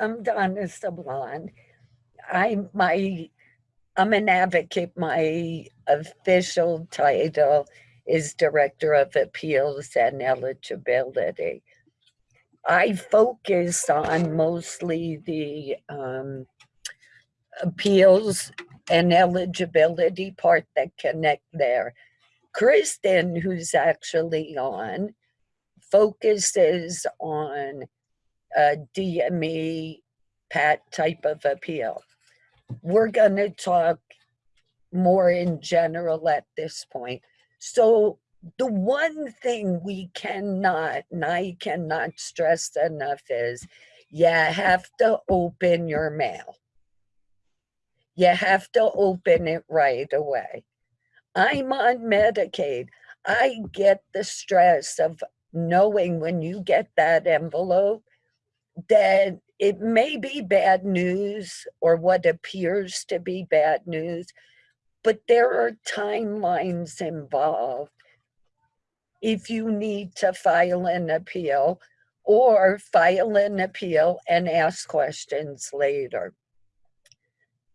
I'm Donna Sablon. I'm my I'm an advocate. My official title is Director of Appeals and Eligibility. I focus on mostly the um, appeals and eligibility part that connect there. Kristen, who's actually on, focuses on a DME PAT type of appeal. We're going to talk more in general at this point. So the one thing we cannot, and I cannot stress enough is you have to open your mail. You have to open it right away. I'm on Medicaid. I get the stress of knowing when you get that envelope that it may be bad news or what appears to be bad news, but there are timelines involved. If you need to file an appeal or file an appeal and ask questions later.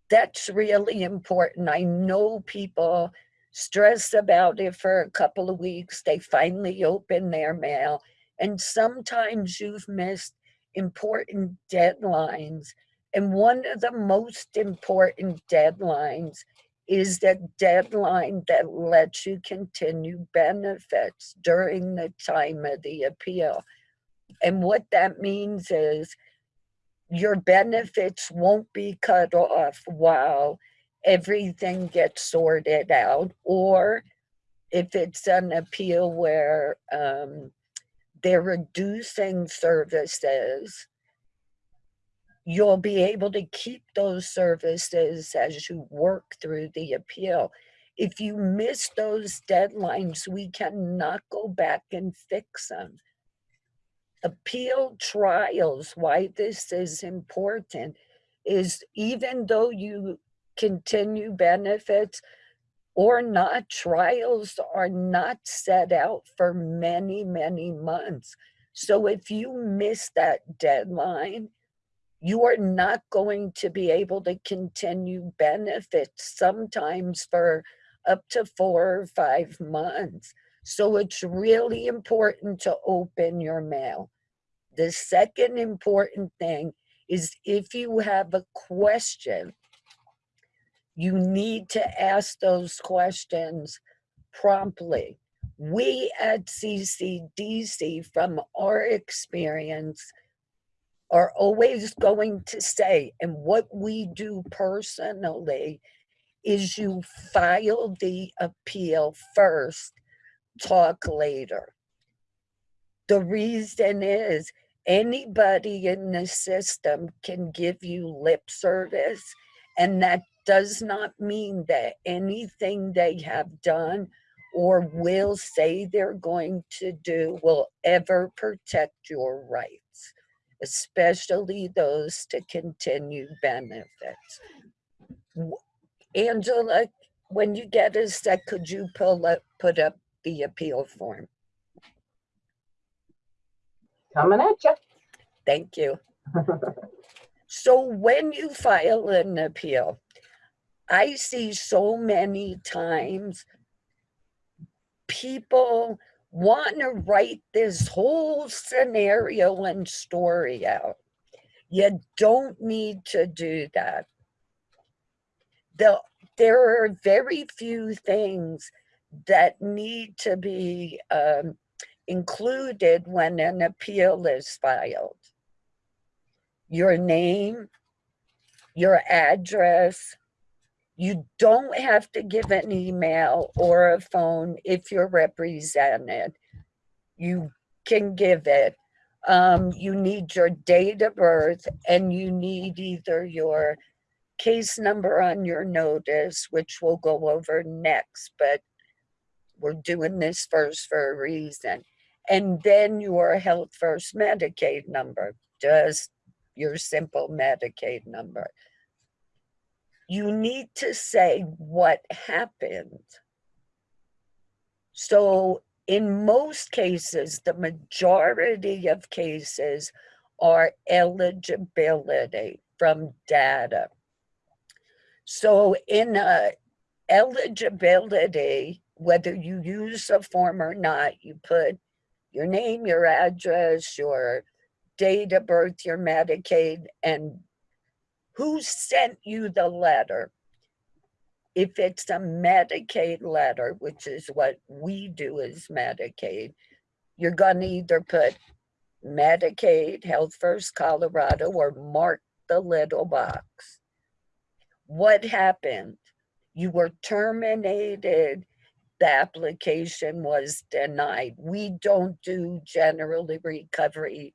That's really important. I know people stress about it for a couple of weeks. They finally open their mail and sometimes you've missed important deadlines. And one of the most important deadlines is that deadline that lets you continue benefits during the time of the appeal. And what that means is your benefits won't be cut off while everything gets sorted out or if it's an appeal where um, they're reducing services, you'll be able to keep those services as you work through the appeal. If you miss those deadlines, we cannot go back and fix them. Appeal trials, why this is important, is even though you continue benefits, or not, trials are not set out for many, many months. So if you miss that deadline, you are not going to be able to continue benefits sometimes for up to four or five months. So it's really important to open your mail. The second important thing is if you have a question you need to ask those questions promptly. We at CCDC, from our experience, are always going to say, and what we do personally is you file the appeal first, talk later. The reason is anybody in the system can give you lip service and that does not mean that anything they have done or will say they're going to do will ever protect your rights, especially those to continue benefits. Angela, when you get a sec, could you pull up, put up the appeal form? Coming at you. Thank you. so when you file an appeal, I see so many times people want to write this whole scenario and story out. You don't need to do that. The, there are very few things that need to be um, included when an appeal is filed. Your name, your address, you don't have to give an email or a phone if you're represented. You can give it. Um, you need your date of birth and you need either your case number on your notice, which we'll go over next, but we're doing this first for a reason. And then your Health First Medicaid number, just your simple Medicaid number you need to say what happened. So in most cases, the majority of cases are eligibility from data. So in a eligibility, whether you use a form or not, you put your name, your address, your date of birth, your Medicaid, and who sent you the letter. If it's a Medicaid letter, which is what we do as Medicaid, you're gonna either put Medicaid, Health First Colorado, or mark the little box. What happened? You were terminated, the application was denied. We don't do generally recovery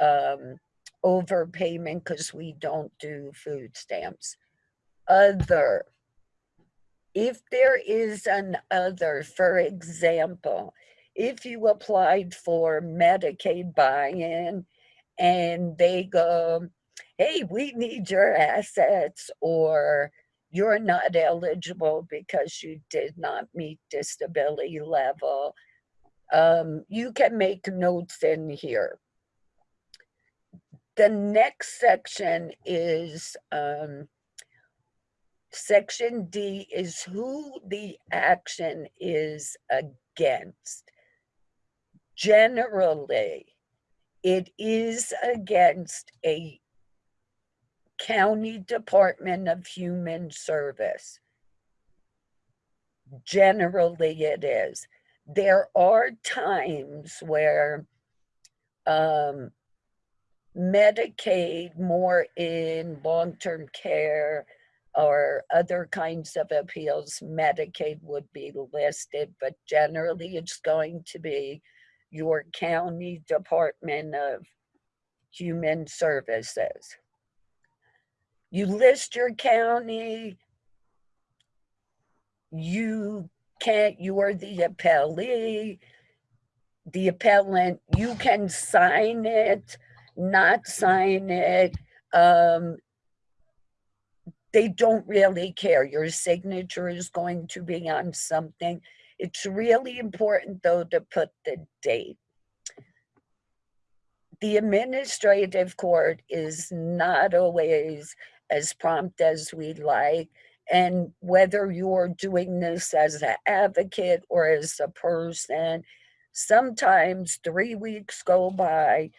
um, overpayment because we don't do food stamps. Other, if there is an other, for example, if you applied for Medicaid buy-in and they go, hey, we need your assets or you're not eligible because you did not meet disability level, um, you can make notes in here. The next section is um, section D is who the action is against. Generally, it is against a county department of human service. Generally, it is. There are times where um, Medicaid, more in long-term care or other kinds of appeals, Medicaid would be listed, but generally it's going to be your county Department of Human Services. You list your county, you can't, you are the appellee, the appellant, you can sign it, not sign it. Um, they don't really care. Your signature is going to be on something. It's really important though to put the date. The administrative court is not always as prompt as we'd like. And whether you're doing this as an advocate or as a person, sometimes three weeks go by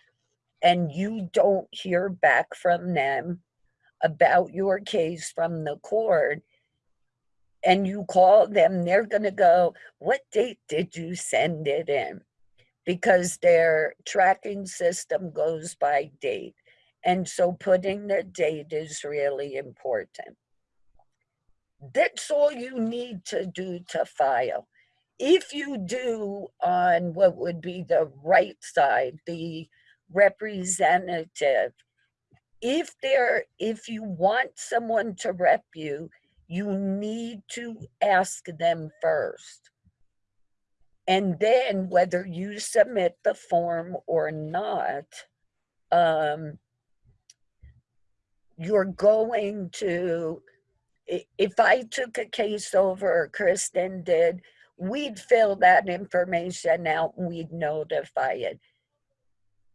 and you don't hear back from them about your case from the court and you call them, they're gonna go, what date did you send it in? Because their tracking system goes by date. And so putting the date is really important. That's all you need to do to file. If you do on what would be the right side, the representative, if there, if you want someone to rep you, you need to ask them first. And then whether you submit the form or not, um, you're going to, if I took a case over, Kristen did, we'd fill that information out and we'd notify it.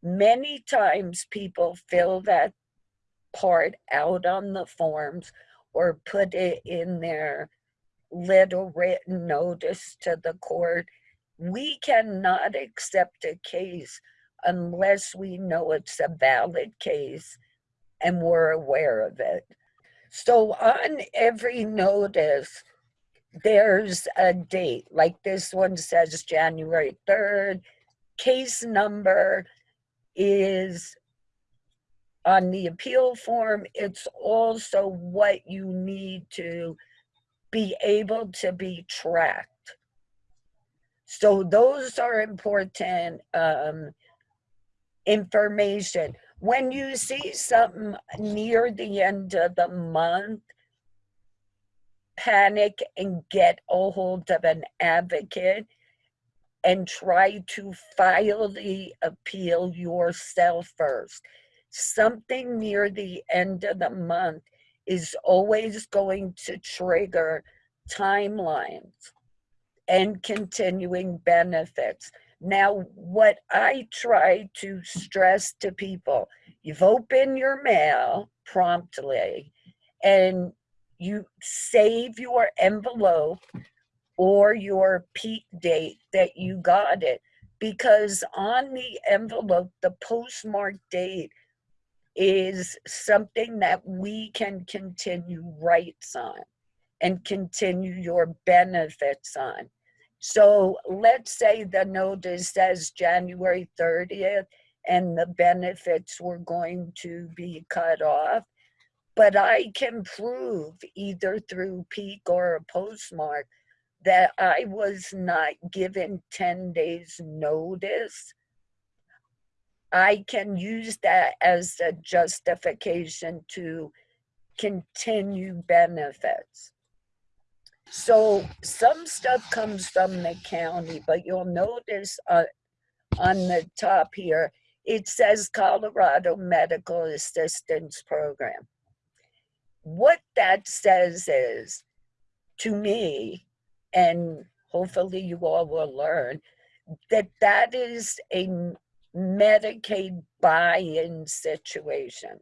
Many times people fill that part out on the forms or put it in their little written notice to the court. We cannot accept a case unless we know it's a valid case and we're aware of it. So on every notice, there's a date, like this one says January 3rd. Case number is on the appeal form. It's also what you need to be able to be tracked. So those are important um, information when you see something near the end of the month, panic and get a hold of an advocate and try to file the appeal yourself first. Something near the end of the month is always going to trigger timelines and continuing benefits. Now, what I try to stress to people, you've opened your mail promptly and you save your envelope or your peak date that you got it because on the envelope, the postmark date is something that we can continue rights on and continue your benefits on. So let's say the notice says January 30th and the benefits were going to be cut off. But I can prove either through peak or a postmark that I was not given 10 days notice. I can use that as a justification to continue benefits. So some stuff comes from the county, but you'll notice uh, on the top here, it says Colorado Medical Assistance Program. What that says is, to me, and hopefully you all will learn, that that is a Medicaid buy-in situation.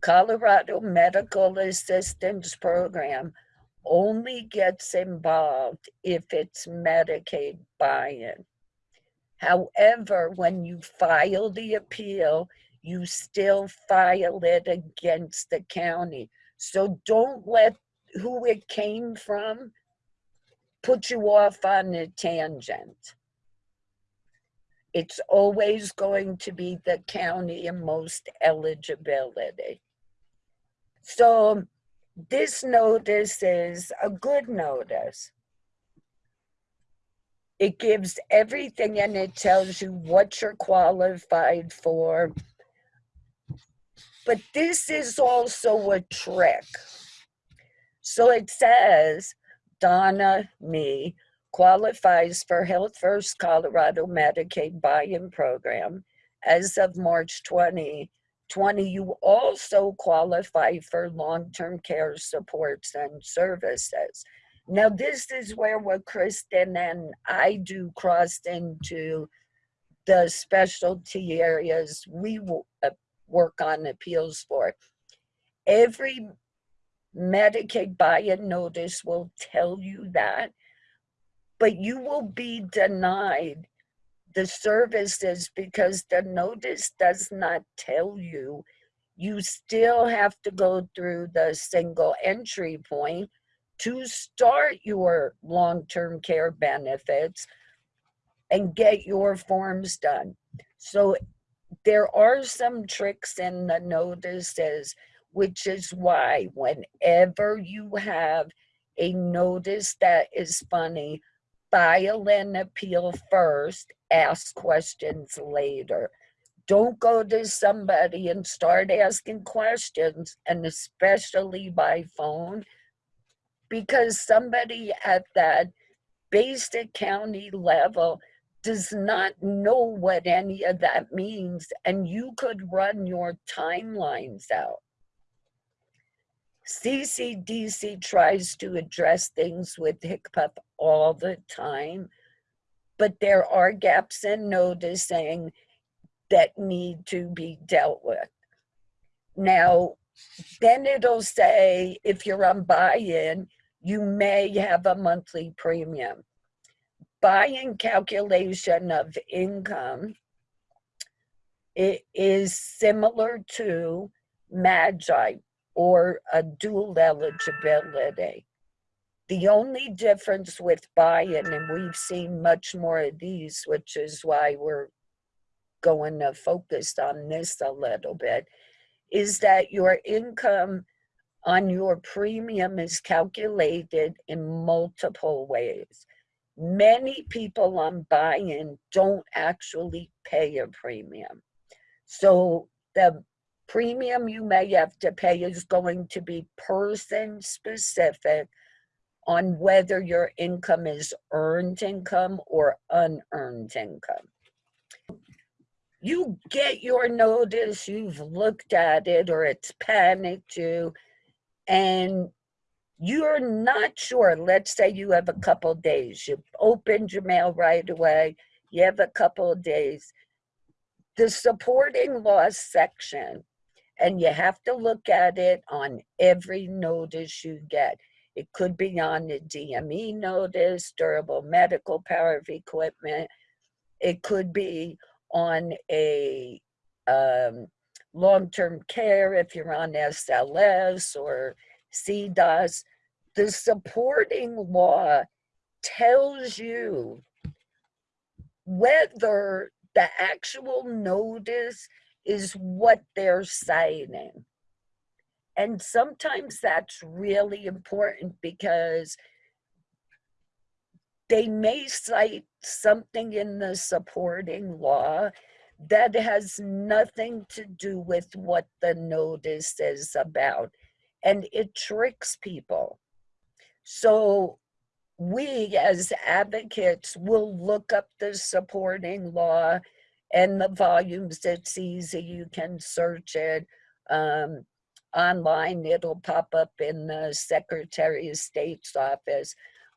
Colorado Medical Assistance Program only gets involved if it's Medicaid buy-in. However, when you file the appeal, you still file it against the county. So don't let who it came from put you off on a tangent. It's always going to be the county and most eligibility. So this notice is a good notice. It gives everything and it tells you what you're qualified for. But this is also a trick. So it says, Donna, me, qualifies for Health First Colorado Medicaid buy-in program. As of March 2020, you also qualify for long-term care supports and services. Now, this is where what Kristen and I do crossed into the specialty areas we uh, work on appeals for. Every Medicaid buy-in notice will tell you that, but you will be denied the services because the notice does not tell you. You still have to go through the single entry point to start your long-term care benefits and get your forms done. So there are some tricks in the notices which is why whenever you have a notice that is funny, file an appeal first, ask questions later. Don't go to somebody and start asking questions, and especially by phone, because somebody at that basic county level does not know what any of that means, and you could run your timelines out. CCDC tries to address things with HCPF all the time, but there are gaps in noticing that need to be dealt with. Now, then it'll say if you're on buy-in, you may have a monthly premium. Buy-in calculation of income it is similar to MAGI, or a dual eligibility. The only difference with buy-in, and we've seen much more of these, which is why we're going to focus on this a little bit, is that your income on your premium is calculated in multiple ways. Many people on buy-in don't actually pay a premium. So the premium you may have to pay is going to be person specific on whether your income is earned income or unearned income. You get your notice, you've looked at it or it's panicked you, and you're not sure, let's say you have a couple days, you opened your mail right away, you have a couple days. The supporting laws section, and you have to look at it on every notice you get. It could be on the DME notice, durable medical power of equipment. It could be on a um, long-term care if you're on SLS or CDASS. The supporting law tells you whether the actual notice is what they're citing. And sometimes that's really important because they may cite something in the supporting law that has nothing to do with what the notice is about. And it tricks people. So we as advocates will look up the supporting law and the volumes. It's easy, you can search it. Um, online, it'll pop up in the Secretary of State's office.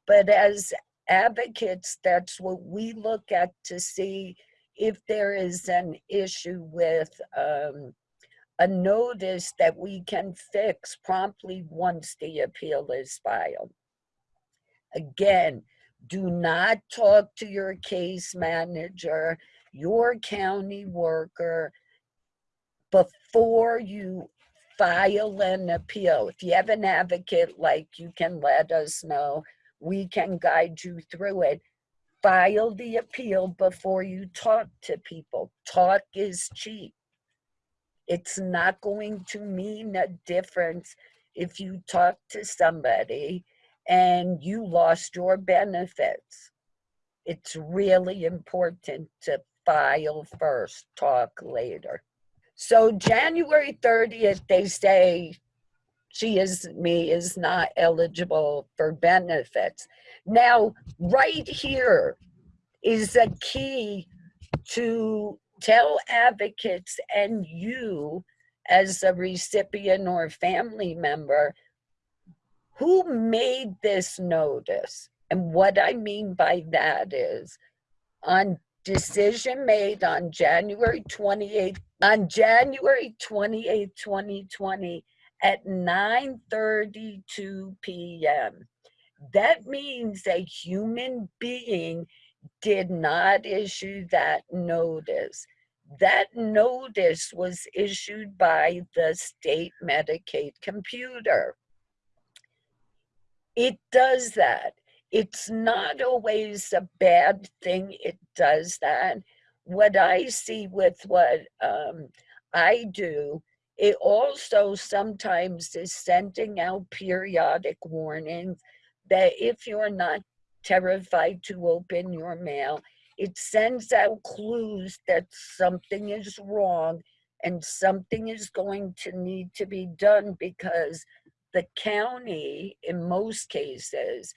But as advocates, that's what we look at to see if there is an issue with um, a notice that we can fix promptly once the appeal is filed. Again, do not talk to your case manager, your county worker, before you file an appeal. If you have an advocate, like you can let us know, we can guide you through it. File the appeal before you talk to people. Talk is cheap. It's not going to mean a difference if you talk to somebody and you lost your benefits. It's really important to file first, talk later. So January 30th, they say she is, me is not eligible for benefits. Now, right here is a key to tell advocates and you as a recipient or family member who made this notice. And what I mean by that is on decision made on January 28th, on January 28, 2020 at 9.32 p.m. That means a human being did not issue that notice. That notice was issued by the state Medicaid computer. It does that. It's not always a bad thing. It does that. What I see with what um, I do, it also sometimes is sending out periodic warnings that if you're not terrified to open your mail, it sends out clues that something is wrong and something is going to need to be done because the county, in most cases,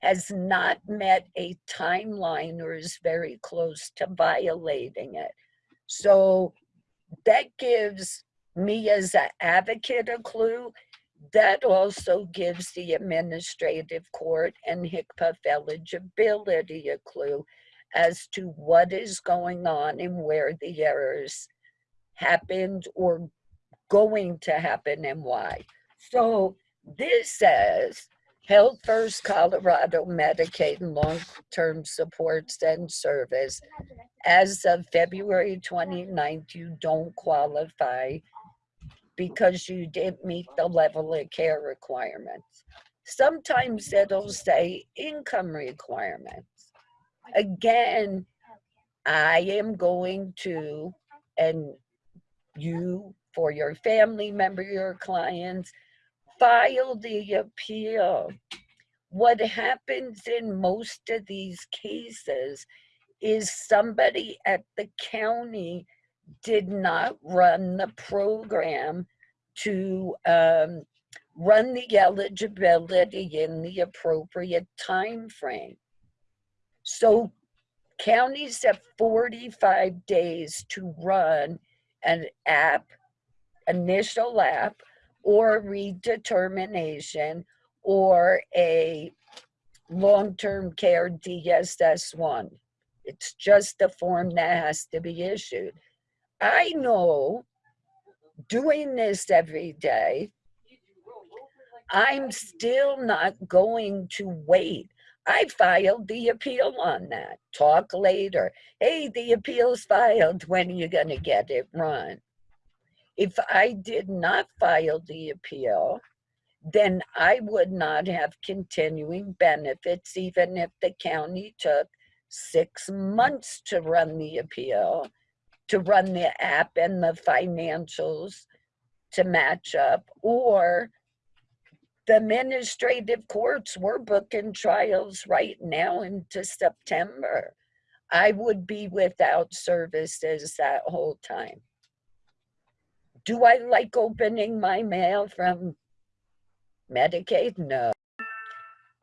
has not met a timeline or is very close to violating it. So that gives me as an advocate a clue. That also gives the administrative court and HCPF eligibility a clue as to what is going on and where the errors happened or going to happen and why. So this says Health First Colorado Medicaid and Long-Term Supports and Service. As of February 29th, you don't qualify because you didn't meet the level of care requirements. Sometimes it'll say income requirements. Again, I am going to, and you, for your family member, your clients, file the appeal. What happens in most of these cases is somebody at the county did not run the program to um, run the eligibility in the appropriate time frame. So counties have 45 days to run an app, initial app, or redetermination or a long-term care DSS-1. It's just a form that has to be issued. I know doing this every day, I'm still not going to wait. I filed the appeal on that. Talk later. Hey, the appeal's filed. When are you going to get it run? If I did not file the appeal, then I would not have continuing benefits, even if the county took six months to run the appeal, to run the app and the financials to match up, or the administrative courts were booking trials right now into September. I would be without services that whole time. Do I like opening my mail from Medicaid? No.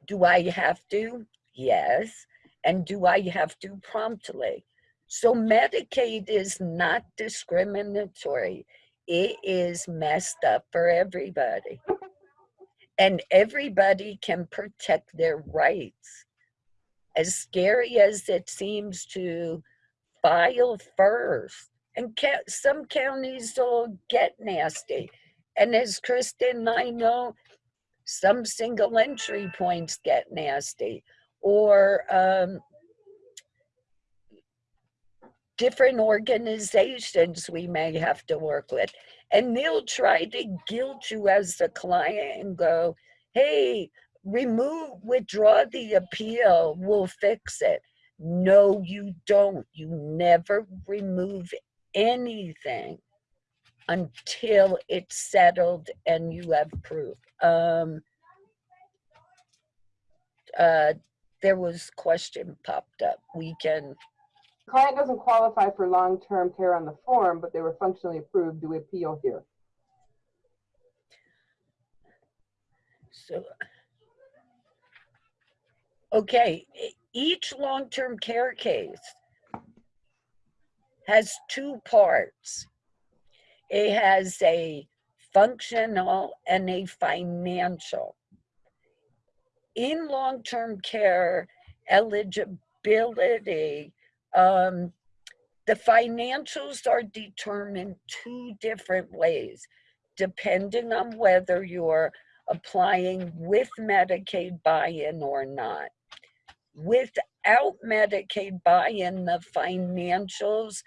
Do I have to? Yes. And do I have to promptly? So Medicaid is not discriminatory. It is messed up for everybody. And everybody can protect their rights. As scary as it seems to file first. And some counties will get nasty. And as Kristen and I know, some single entry points get nasty or um, different organizations we may have to work with. And they'll try to guilt you as the client and go, hey, remove, withdraw the appeal, we'll fix it. No, you don't. You never remove anything until it's settled and you have proof. Um, uh, there was question popped up. We can, Client doesn't qualify for long-term care on the form, but they were functionally approved. Do we appeal here? so. Okay, each long-term care case has two parts. It has a functional and a financial. In long-term care eligibility, um, the financials are determined two different ways, depending on whether you're applying with Medicaid buy-in or not. Without Medicaid buy-in, the financials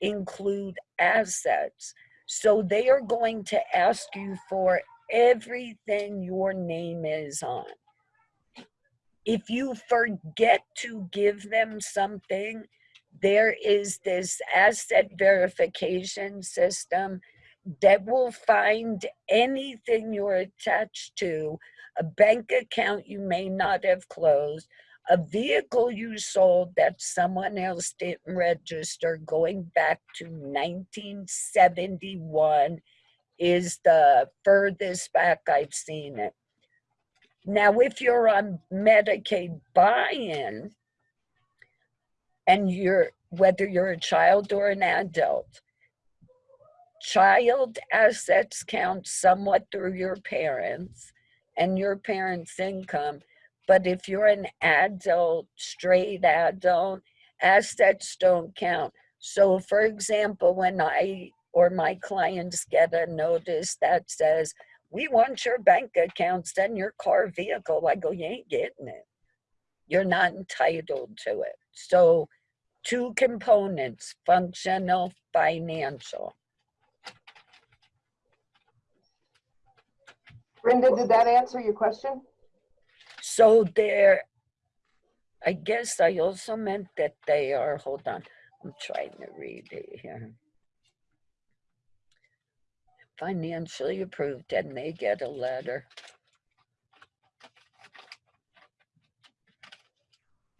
include assets. So they are going to ask you for everything your name is on. If you forget to give them something, there is this asset verification system that will find anything you're attached to, a bank account you may not have closed, a vehicle you sold that someone else didn't register going back to 1971 is the furthest back I've seen it. Now, if you're on Medicaid buy-in, and you're, whether you're a child or an adult, child assets count somewhat through your parents and your parents' income. But if you're an adult, straight adult, assets don't count. So for example, when I or my clients get a notice that says, we want your bank accounts and your car vehicle, I go, you ain't getting it. You're not entitled to it. So two components, functional, financial. Brenda, did that answer your question? So they're, I guess I also meant that they are, hold on, I'm trying to read it here. Financially approved and they get a letter.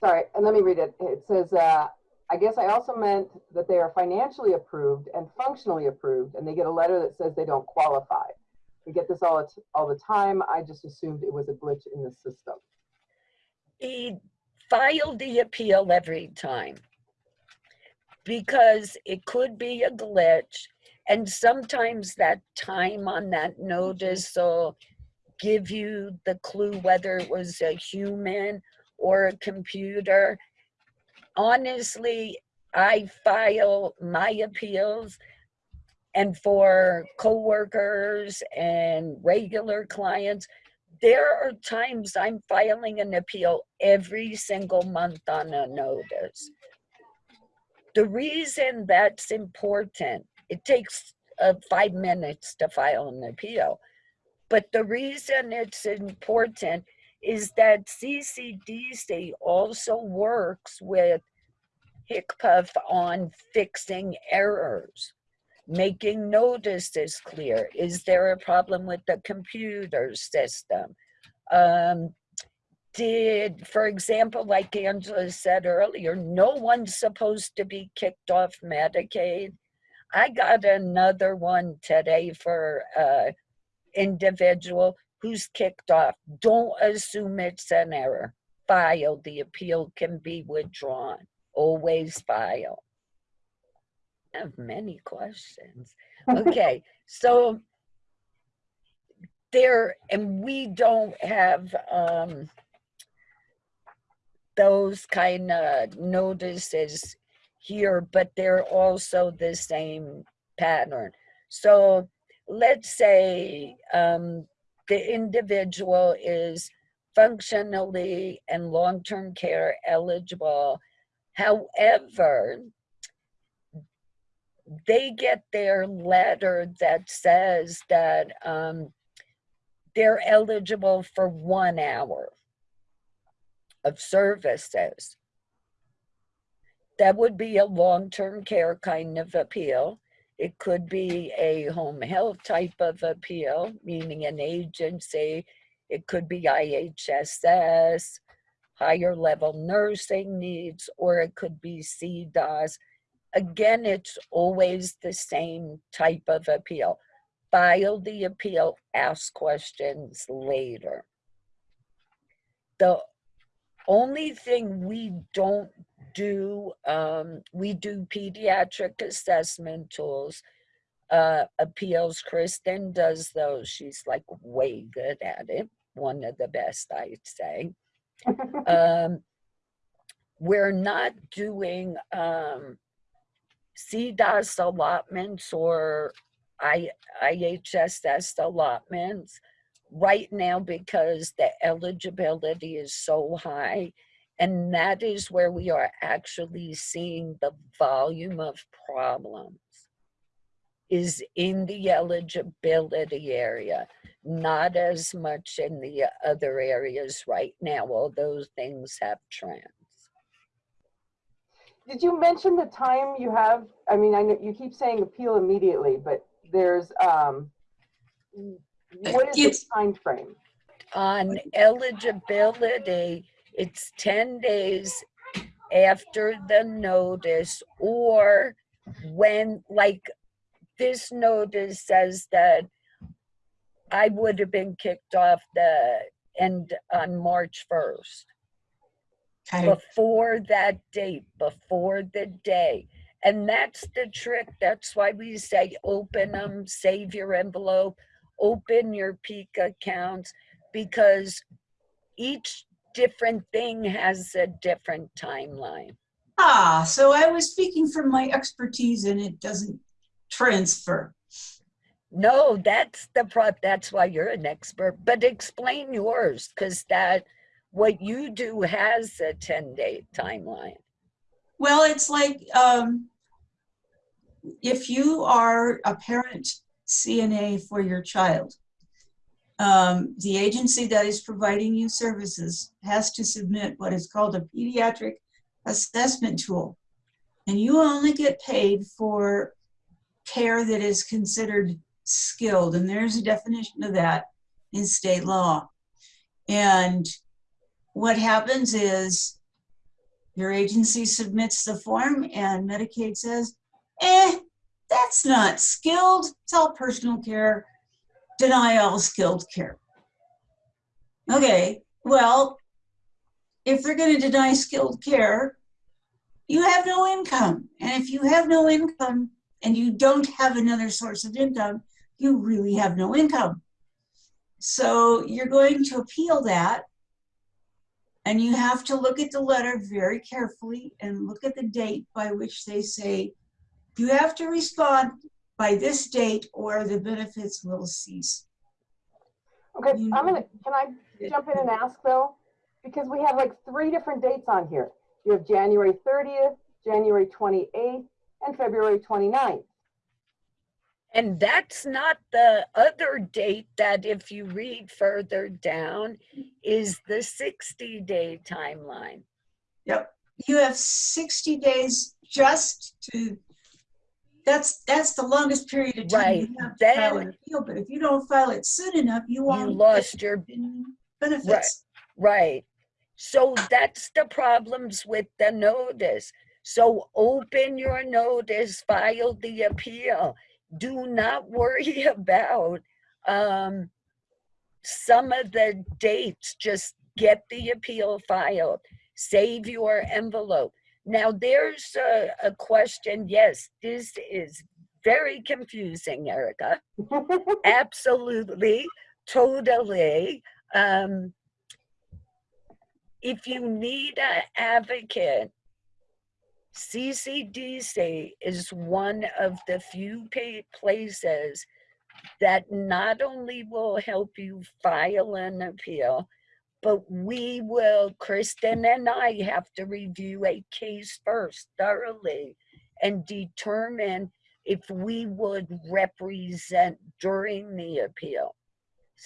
Sorry, and let me read it. It says, uh, I guess I also meant that they are financially approved and functionally approved, and they get a letter that says they don't qualify. We get this all, all the time. I just assumed it was a glitch in the system. He filed the appeal every time because it could be a glitch and sometimes that time on that notice will give you the clue whether it was a human or a computer. Honestly, I file my appeals and for coworkers and regular clients, there are times I'm filing an appeal every single month on a notice. The reason that's important, it takes uh, five minutes to file an appeal. But the reason it's important is that CCDC also works with HCPF on fixing errors, making notices clear. Is there a problem with the computer system? Um, did, for example, like Angela said earlier, no one's supposed to be kicked off Medicaid. I got another one today for uh, individual who's kicked off. Don't assume it's an error. File. The appeal can be withdrawn. Always file. Have many questions. Okay, so there, and we don't have um, those kind of notices here, but they're also the same pattern. So let's say um, the individual is functionally and long-term care eligible. However, they get their letter that says that um, they're eligible for one hour of services. That would be a long-term care kind of appeal. It could be a home health type of appeal, meaning an agency. It could be IHSS, higher level nursing needs, or it could be CDASS. Again, it's always the same type of appeal. File the appeal, ask questions later. The only thing we don't do, um, we do pediatric assessment tools, uh, appeals. Kristen does those. She's like way good at it. One of the best, I'd say. um, we're not doing um, CDASS allotments or I, IHSS allotments right now because the eligibility is so high and that is where we are actually seeing the volume of problems is in the eligibility area, not as much in the other areas right now, although things have trends. Did you mention the time you have? I mean, I know you keep saying appeal immediately, but there's, um, what is the time frame? On eligibility, it's 10 days after the notice or when, like, this notice says that I would have been kicked off the end on March 1st. Okay, before that date, before the day. And that's the trick. That's why we say open them, save your envelope, open your peak accounts, because each different thing has a different timeline. ah, so I was speaking from my expertise and it doesn't transfer. No, that's the pro, that's why you're an expert, but explain yours, because that, what you do has a 10 day timeline. Well, it's like, um, if you are a parent CNA for your child, um, the agency that is providing you services has to submit what is called a pediatric assessment tool. And you only get paid for care that is considered skilled, and there's a definition of that in state law. And what happens is your agency submits the form and Medicaid says, eh, that's not skilled. It's all personal care. Deny all skilled care. Okay, well, if they're going to deny skilled care, you have no income. And if you have no income and you don't have another source of income, you really have no income. So you're going to appeal that. And you have to look at the letter very carefully and look at the date by which they say, you have to respond by this date or the benefits will cease. Okay, You I'm gonna, can I jump in and ask though? Because we have like three different dates on here. You have January 30th, January 28th, and February 29th. And that's not the other date that if you read further down is the 60 day timeline. Yep. You have 60 days just to, that's, that's the longest period of time you have to file an appeal. But if you don't file it soon enough, you You won't. get lost your Benefits. Right. So that's the problems with the notice. So open your notice, file the appeal. Do not worry about um, some of the dates. Just get the appeal filed. Save your envelope. Now, there's a, a question. Yes, this is very confusing, Erica absolutely totally um if you need an advocate ccdc is one of the few places that not only will help you file an appeal but we will kristen and i have to review a case first thoroughly and determine if we would represent during the appeal.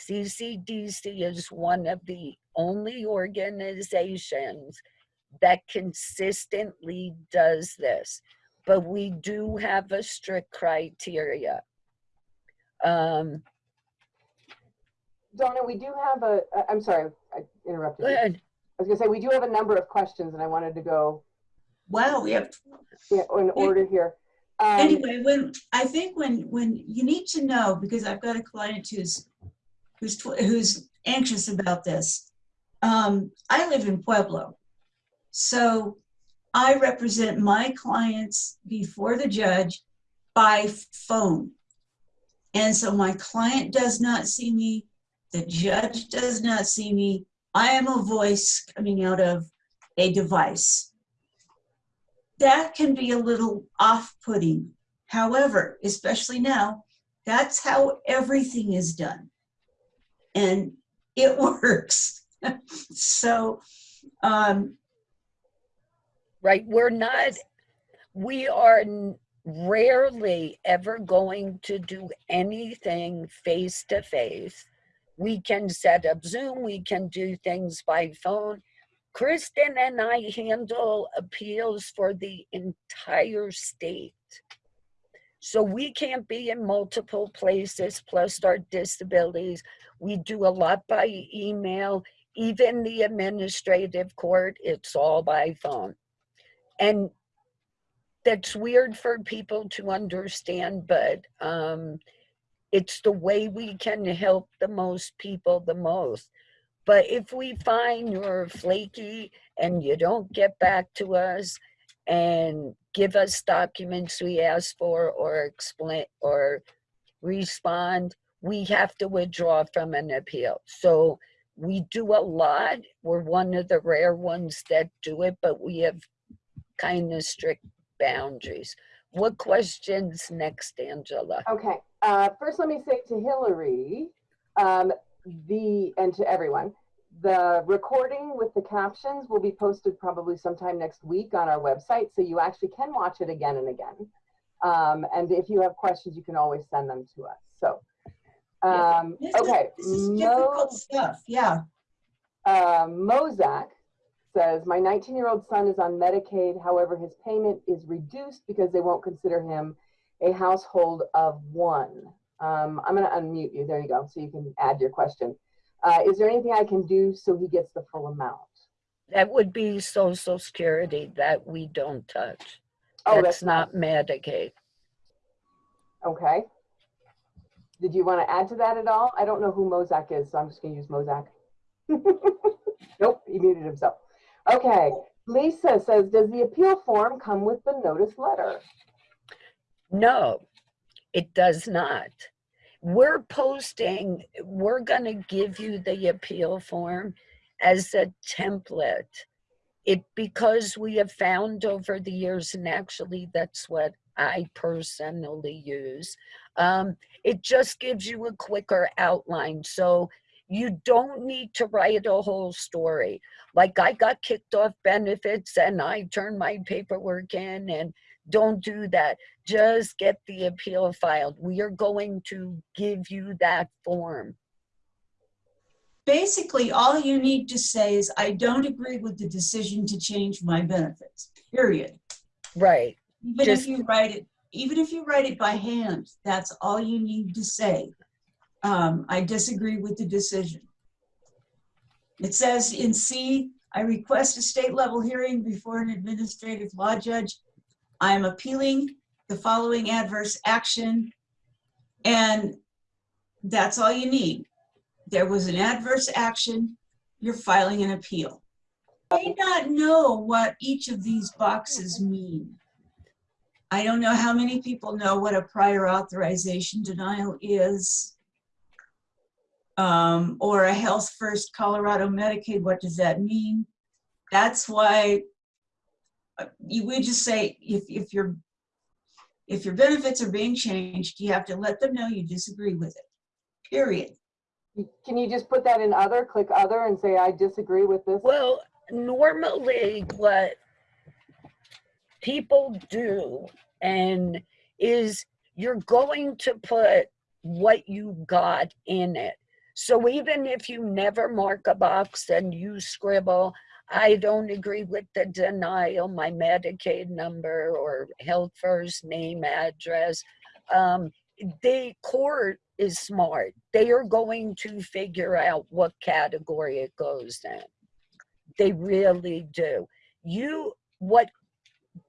CCDC is one of the only organizations that consistently does this, but we do have a strict criteria. Um, Donna, we do have a, I'm sorry, I interrupted you. I was gonna say, we do have a number of questions and I wanted to go Wow, we have yeah, in order here. Um, anyway when i think when when you need to know because i've got a client who's who's tw- who's anxious about this um, i live in pueblo so i represent my clients before the judge by phone and so my client does not see me the judge does not see me i am a voice coming out of a device that can be a little off-putting. However, especially now, that's how everything is done. And it works. so, um, Right, we're not, we are rarely ever going to do anything face to face. We can set up Zoom, we can do things by phone. Kristen and I handle appeals for the entire state. So we can't be in multiple places, plus our disabilities. We do a lot by email, even the administrative court, it's all by phone. And that's weird for people to understand, but um, it's the way we can help the most people the most. But if we find you're flaky and you don't get back to us and give us documents we ask for or explain or respond, we have to withdraw from an appeal. So we do a lot. We're one of the rare ones that do it, but we have kind of strict boundaries. What questions next, Angela? Okay, uh, first let me say to Hillary, um, the, and to everyone, the recording with the captions will be posted probably sometime next week on our website, so you actually can watch it again and again. Um, and if you have questions, you can always send them to us, so. Yeah, Um, this is- okay, this is Mo, difficult stuff. Yeah. uh, Mozak says, my 19-year-old son is on Medicaid, however, his payment is reduced because they won't consider him a household of one. Um, I'm gonna unmute you, there you go, so you can add your question. Uh, is there anything I can do so he gets the full amount? That would be social security that we don't touch. Oh, That's not Medicaid. Okay. Did you want to add to that at all? I don't know who Mozak is, so I'm just gonna use Mozak. Nope, he muted himself. Okay, Lisa says, does the appeal form come with the notice letter? No, it does not. we're posting, we're gonna give you the appeal form as a template. It, because we have found over the years, and actually that's what I personally use. Um, it just gives you a quicker outline. So you don't need to write a whole story. Like I got kicked off benefits and I turned my paperwork in and don't do that. Just get the appeal filed. We are going to give you that form. Basically, all you need to say is, I don't agree with the decision to change my benefits, period. Right. Even Just- if you write it, even if you write it by hand, that's all you need to say. Um, I disagree with the decision. It says in C, I request a state level hearing before an administrative law judge. I am appealing the following adverse action. And that's all you need. There was an adverse action, you're filing an appeal. I May not know what each of these boxes mean. I don't know how many people know what a prior authorization denial is. Um, or a Health First Colorado Medicaid, what does that mean? That's why uh, you would just say, if, if your, if your benefits are being changed, you have to let them know you disagree with it, period. Can you just put that in other, click other and say, I disagree with this? Well, normally what people do and is you're going to put what you got in it. So even if you never mark a box and you scribble, I don't agree with the denial, my Medicaid number or health first name, address. Um, the court is smart. They are going to figure out what category it goes in. They really do. You, what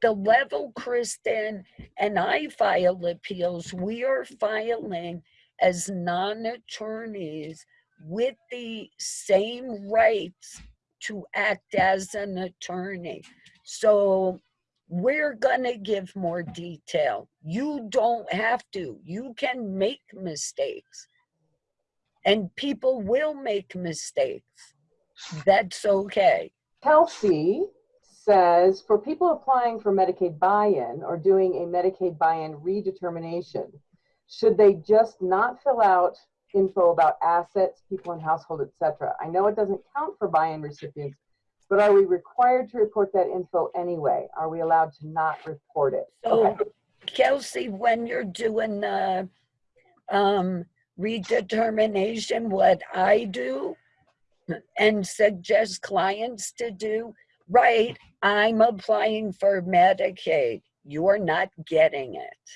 the level Kristen and I file appeals, we are filing as non-attorneys with the same rights to act as an attorney. So we're gonna give more detail. You don't have to. You can make mistakes. And people will make mistakes. That's okay. Kelsey says, for people applying for Medicaid buy-in or doing a Medicaid buy-in redetermination, should they just not fill out info about assets, people in household, etc.? I know it doesn't count for buy-in recipients, but are we required to report that info anyway? Are we allowed to not report it? So Okay. Kelsey, when you're doing the um, redetermination, what I do and suggest clients to do, right, I'm applying for Medicaid. You're not getting it.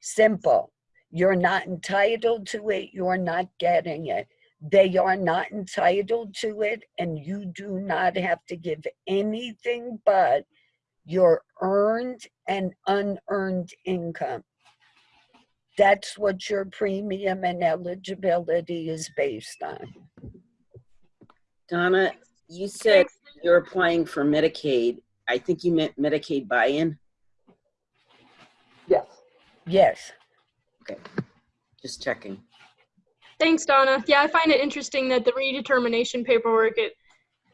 Simple. You're not entitled to it. You're not getting it. They are not entitled to it, and you do not have to give anything but your earned and unearned income. That's what your premium and eligibility is based on. Donna, you said you're applying for Medicaid. I think you meant Medicaid buy-in. Yes. Yes, Okay, just checking. Thanks, Donna. Yeah, I find it interesting that the redetermination paperwork, it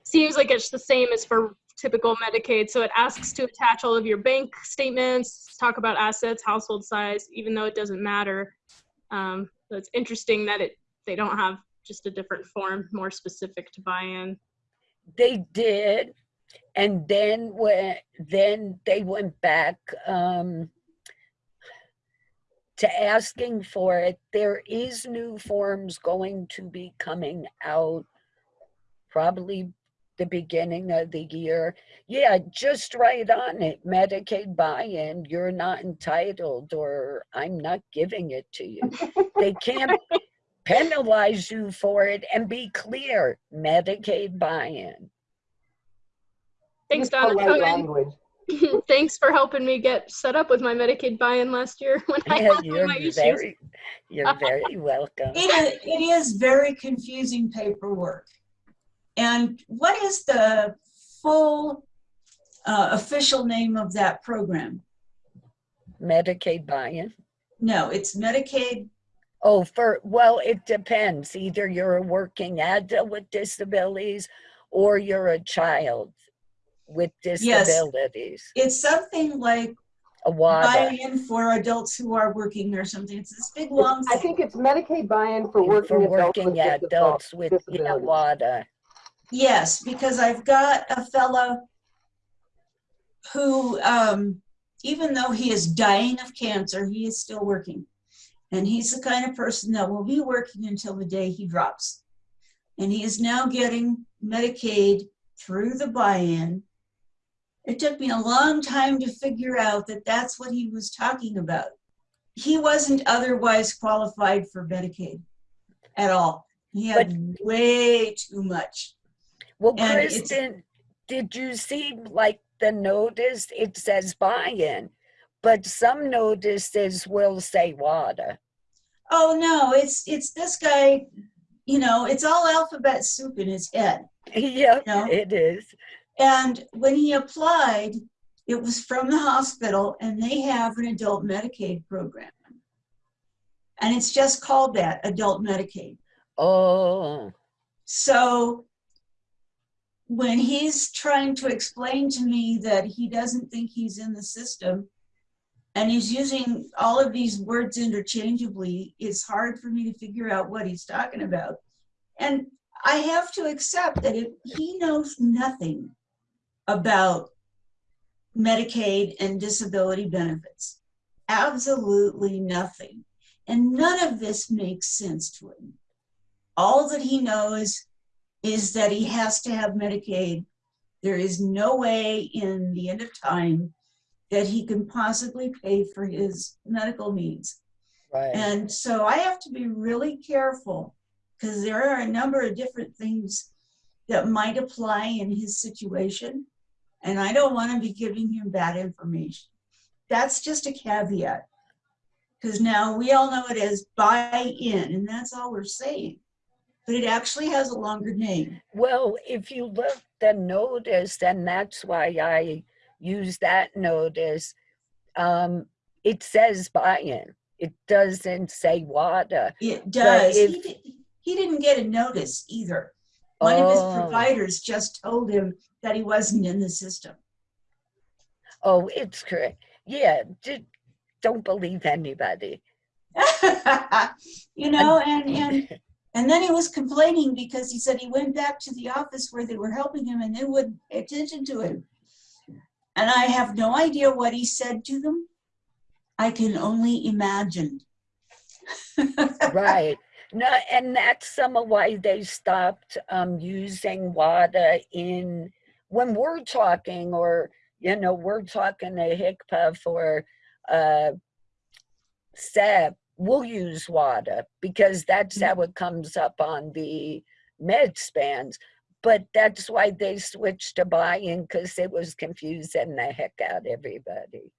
seems like it's the same as for typical Medicaid. So it asks to attach all of your bank statements, talk about assets, household size, even though it doesn't matter. Um, so it's interesting that it they don't have just a different form more specific to buy-in. they did. And then when, then they went back um, to asking for it. There is new forms going to be coming out probably the beginning of the year. Yeah, just write on it, Medicaid buy-in, you're not entitled, or I'm not giving it to you. They can't penalize you for it and be clear, Medicaid buy-in. Thanks, Donna. polite and language. thanks for helping me get set up with my Medicaid buy-in last year when I Yeah, had you're my issues. very, you're very welcome. It is, it is very confusing paperwork. And what is the full uh, official name of that program? Medicaid buy-in. No, it's Medicaid Oh, for, well, it depends. Either you're a working adult with disabilities or you're a child with disabilities. It's something like A WADA. buy-in for adults who are working or something. It's this big long I think it's Medicaid buy-in for working For adults working with disab- adults with, yeah, disabilities. WADA. Yes, because I've got a fellow who, um, even though he is dying of cancer, he is still working. And he's the kind of person that will be working until the day he drops. And he is now getting Medicaid through the buy-in. It took me a long time to figure out that that's what he was talking about. He wasn't otherwise qualified for Medicaid at all. He had way too much. Well, And Kristen, did you see like the notice? It says buy-in, but some notices will say WADA. oh no it's it's this guy you know it's all alphabet soup in his head Yep, No. it is. And when he applied it was from the hospital and they have an adult medicaid program. And it's just called that adult medicaid. Oh, so when he's trying to explain to me that he doesn't think he's in the system and he's using all of these words interchangeably, it's hard for me to figure out what he's talking about. And I have to accept that if he knows nothing about Medicaid and disability benefits, absolutely nothing. And none of this makes sense to him. All that he knows is that he has to have Medicaid. There is no way in the end of time that he can possibly pay for his medical needs. right. And so I have to be really careful because there are a number of different things that might apply in his situation. And I don't want to be giving him bad information. That's just a caveat. Because now we all know it as buy in, and that's all we're saying. But it actually has a longer name. Well, if you look the notice, then that's why I use that notice, um, it says buy-in. It doesn't say WADA. It does. if- he, di- he didn't get a notice either. One of his Oh. providers just told him that he wasn't in the system. Oh, it's correct. Yeah, ju- don't believe anybody. you know, and and and then he was complaining because he said he went back to the office where they were helping him and they wouldn't pay attention to him. And I have no idea what he said to them. I can only imagine. Right. No, and that's some of why they stopped um, using WADA in when we're talking, or you know, we're talking to HICPA for uh, SEP. We'll use WADA because that's how it comes up on the med spans. But that's why they switched to buy-in because it was confusing the heck out everybody.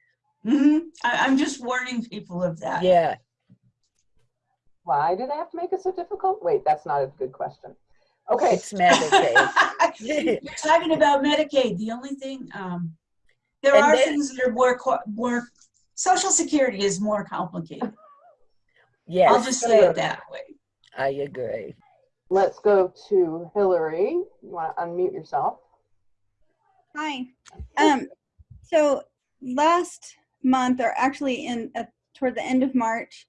Mhm. I, I'm just warning people of that. Yeah. Why do they have to make it so difficult? Wait, that's not a good question. Okay, It's Medicaid. You're talking about Medicaid. The only thing, um, there And are then- things that are more, more, Social Security is more complicated. Yeah. I'll just say it that way. I agree. let's go to Hillary. You want to unmute yourself? Hi. Um, so last month, or actually in uh, toward the end of March,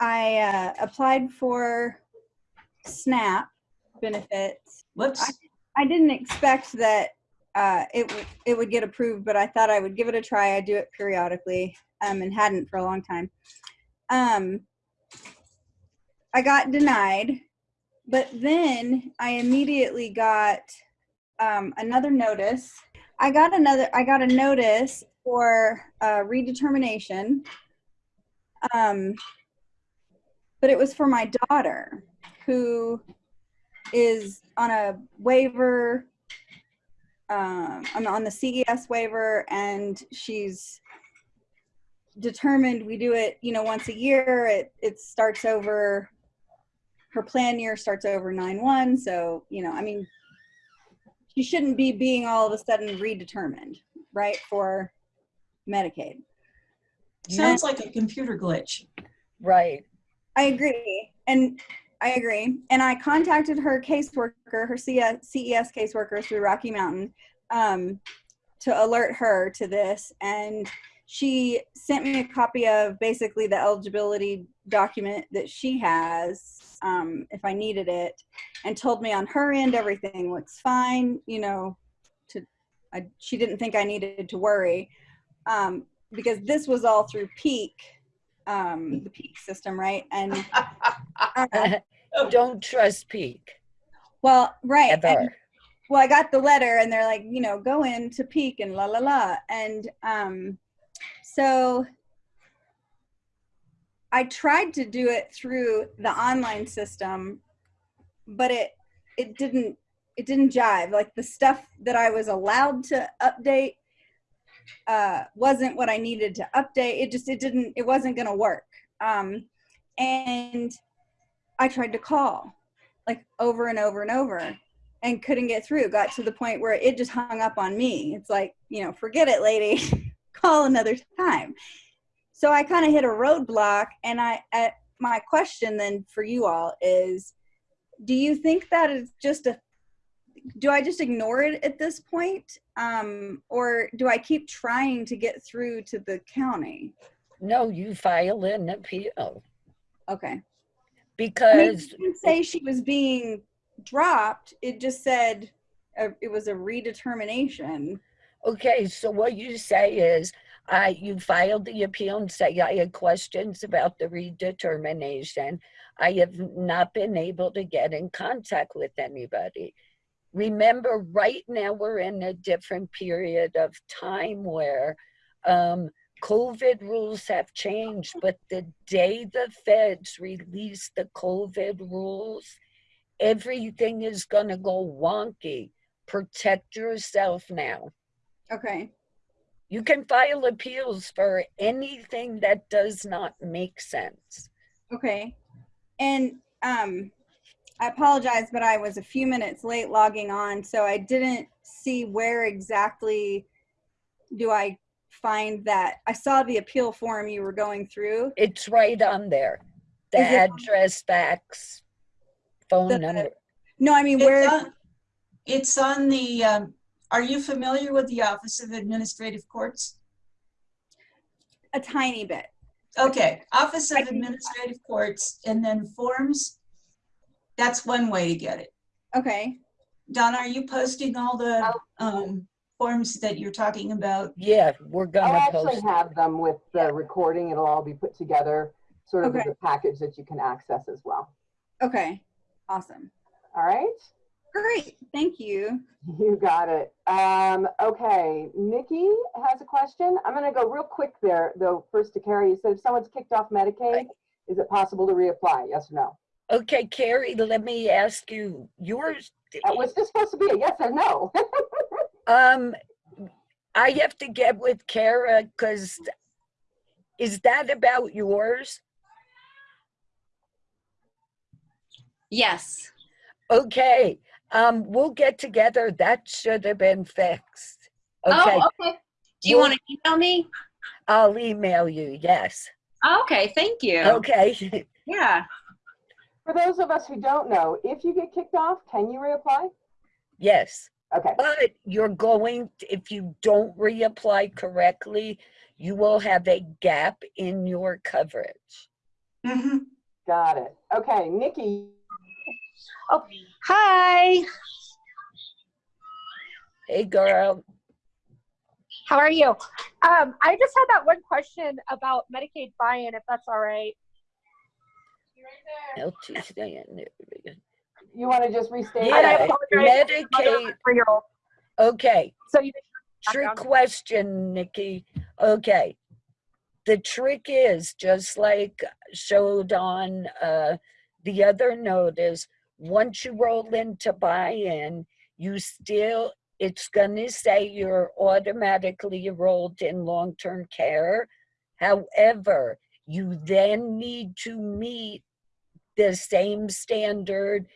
I uh, applied for SNAP benefits. Whoops. I didn't expect that uh, it it would get approved, but I thought I would give it a try. I do it periodically, um, and hadn't for a long time. Um, I got denied, but then I immediately got um, another notice. I got another. I got a notice for uh, redetermination. Um, but it was for my daughter, who is on a waiver. Um, I'm on the CES waiver, and she's determined we do it. You know, once a year. It it starts over. Her plan year starts over nine one. So you know, I mean, she shouldn't be being all of a sudden redetermined, right? For Medicaid. Sounds like a computer glitch. Right. I agree. And I agree. And I contacted her caseworker, her CES caseworker through Rocky Mountain, um, to alert her to this. And she sent me a copy of basically the eligibility document that she has, um, if I needed it, and told me on her end everything looks fine. You know, to I, she didn't think I needed to worry um, because this was all through Peak, um, the Peak system, right? And uh, Don't trust Peak well, right. and- well, I got the letter and they're like, you know, go into peak and la la la. And um, so I tried to do it through the online system, but it it didn't it didn't jive. Like the stuff that I was allowed to update uh, wasn't what I needed to update. It just it didn't it wasn't gonna work. Um, and I tried to call like over and over and over and couldn't get through. Got to the point where it just hung up on me. It's like, you know, forget it, lady. Call another time. So I kind of hit a roadblock. And I, my question then for you all is, do you think that is just a, do I just ignore it at this point, um, or do I keep trying to get through to the county? No, you file an appeal Okay. I mean, because it didn't say she was being dropped. It just said uh, it was a redetermination. Okay, so what you say is, I, you filed the appeal and say I had questions about the redetermination. I have not been able to get in contact with anybody. Remember, right now we're in a different period of time where um, COVID rules have changed, but the day the feds release the COVID rules, everything is gonna go wonky. Protect yourself now. Okay. You can file appeals for anything that does not make sense. Okay. And um, I apologize, but I was a few minutes late logging on, so I didn't see where exactly do I find that. I saw the appeal form you were going through. It's right on there. The Is it- address, fax, phone The- number. No, I mean, It's where, on- It's on the, um, are you familiar with the Office of Administrative Courts? a tiny bit. Okay, Office I of can- Administrative Courts, and then forms. That's one way to get it. Okay. Donna, are you posting all the um, forms that you're talking about? Yeah, we're gonna actually post. have them with the recording. It'll all be put together, sort of as a package that you can access as well. Okay. Awesome. All right? Great. Thank you. You got it. Um, okay, Nikki has a question. I'm gonna go real quick there, though, first to Carrie. You said if someone's kicked off Medicaid, is it possible to reapply? Yes or no? Okay, Carrie, let me ask you, yours, That was this supposed to be a yes or no. um, I have to get with Kara, cause is that about yours? Yes. Okay, um, we'll get together. That should have been fixed. Okay, Oh, okay. Do you Well- want to email me? I'll email you, yes. Oh, okay, thank you. Okay, Yeah. For those of us who don't know, if you get kicked off, can you reapply? yes. Okay, But you're going, if you don't reapply correctly, you will have a gap in your coverage. Mhm. got it. Okay, Nikki, Oh, Hi, Hey, girl. how are you? Um, I just had that one question about Medicaid buy-in, if that's all right. LTC. you want to just restate? Yeah, apologize. Medicaid, okay. So you Trick Background. question, Nikki. Okay. The trick is just like showed on uh, the other notice, once you roll into buy-in, you still, it's gonna say you're automatically enrolled in long-term care. However, you then need to meet the same standard.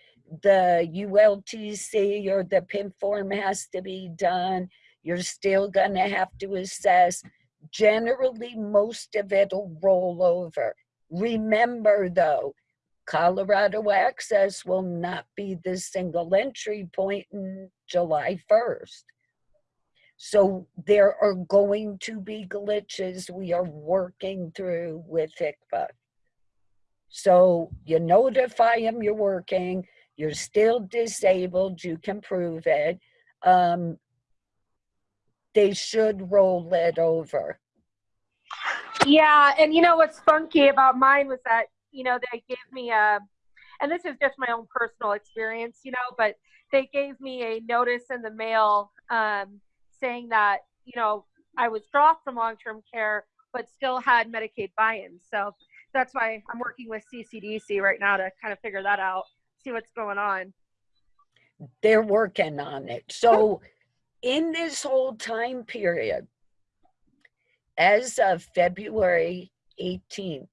The ULTC or the PIN form has to be done you're still gonna have to assess. Generally, most of it'll roll over. Remember though, Colorado Access will not be the single entry point in July 1st. So there are going to be glitches we are working through with HICPA. So you notify them you're working, you're still disabled, you can prove it. Um, they should roll it over. Yeah, and you know what's funky about mine was that you know they gave me a, and this is just my own personal experience, you know, but they gave me a notice in the mail um, saying that you know I was dropped from long-term care, but still had Medicaid buy-in. So that's why I'm working with CCDC right now to kind of figure that out, see what's going on. they're working on it. So in this whole time period, as of February 18th,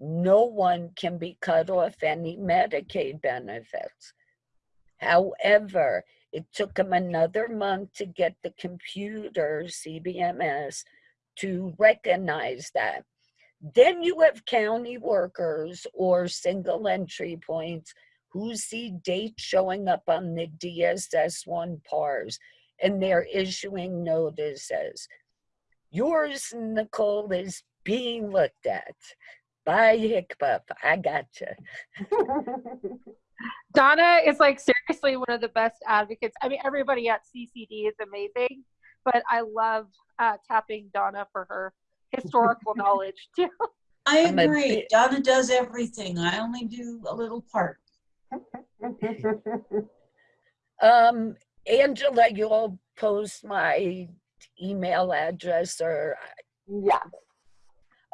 no one can be cut off any Medicaid benefits. However, it took them another month to get the computer, CBMS, to recognize that. Then you have county workers or single entry points who see dates showing up on the DSS1 PARs and they're issuing notices. Yours, Nicole, is being looked at by HICPA. I gotcha. Donna is like seriously one of the best advocates. I mean, everybody at CCD is amazing, but I love uh, tapping Donna for her historical knowledge too. I agree. Donna does everything. I only do a little part. Um, Angela, you'll post my email address or yeah.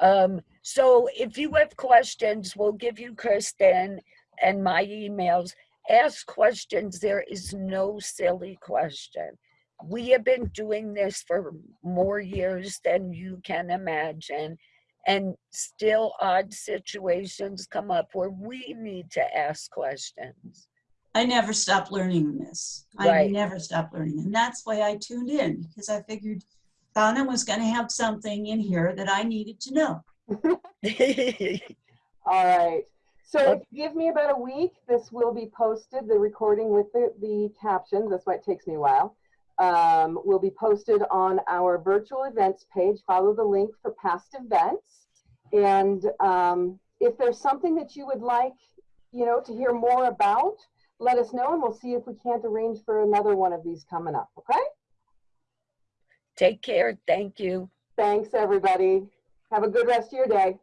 Um, so if you have questions, we'll give you Kristen and my emails. Ask questions. There is no silly question. We have been doing this for more years than you can imagine. And still odd situations come up where we need to ask questions. I never stop learning this. Right. I never stop learning. And that's why I tuned in because I figured Donna was going to have something in here that I needed to know. All right. So Okay. if you give me about a week, this will be posted, the recording with the, the captions. That's why it takes me a while. Um, will be posted on our virtual events page. Follow the link for past events. And um, if there's something that you would like, you know, to hear more about, let us know and we'll see if we can't arrange for another one of these coming up. Okay? Take care. Thank you. Thanks, everybody. Have a good rest of your day.